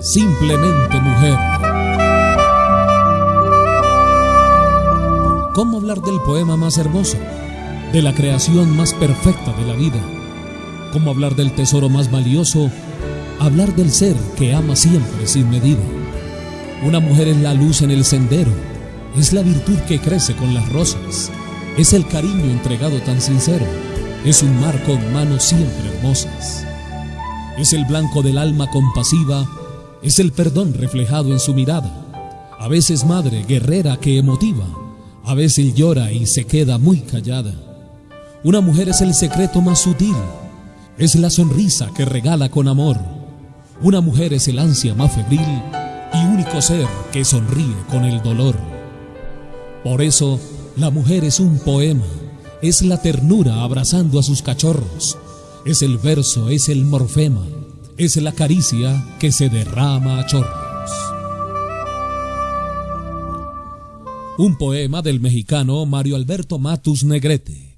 simplemente mujer. ¿Cómo hablar del poema más hermoso? De la creación más perfecta de la vida. ¿Cómo hablar del tesoro más valioso? Hablar del ser que ama siempre sin medida. Una mujer es la luz en el sendero, es la virtud que crece con las rosas, es el cariño entregado tan sincero, es un mar con manos siempre hermosas. Es el blanco del alma compasiva, es el perdón reflejado en su mirada. A veces madre guerrera que emotiva, a veces llora y se queda muy callada. Una mujer es el secreto más sutil, es la sonrisa que regala con amor. Una mujer es el ansia más febril y único ser que sonríe con el dolor. Por eso, la mujer es un poema, es la ternura abrazando a sus cachorros, es el verso, es el morfema, es la caricia que se derrama a chorros. Un poema del mexicano Mario Alberto Matus Negrete.